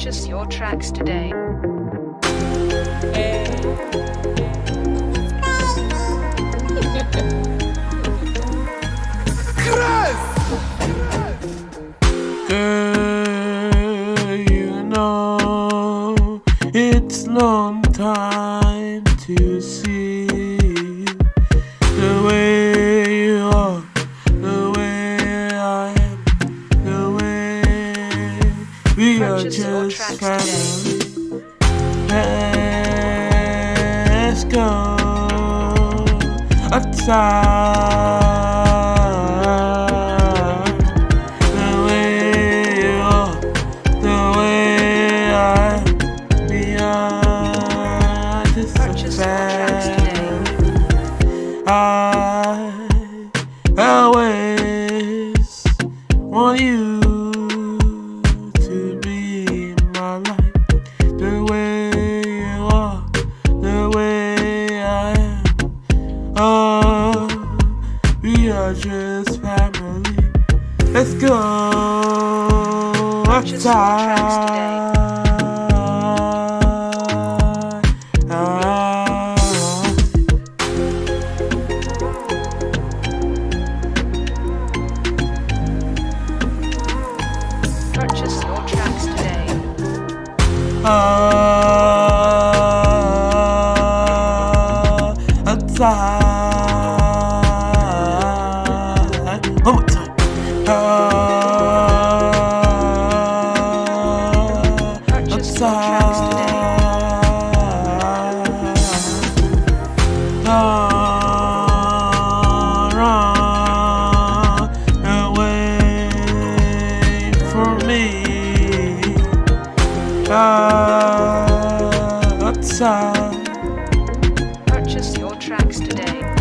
Purchase your tracks today. Purchase your tracks family. Let's go outside. My life. The way you are, the way I am. Oh, we are just family. Let's go tracks outside. Ah. Ah, me. Purchase your tracks today.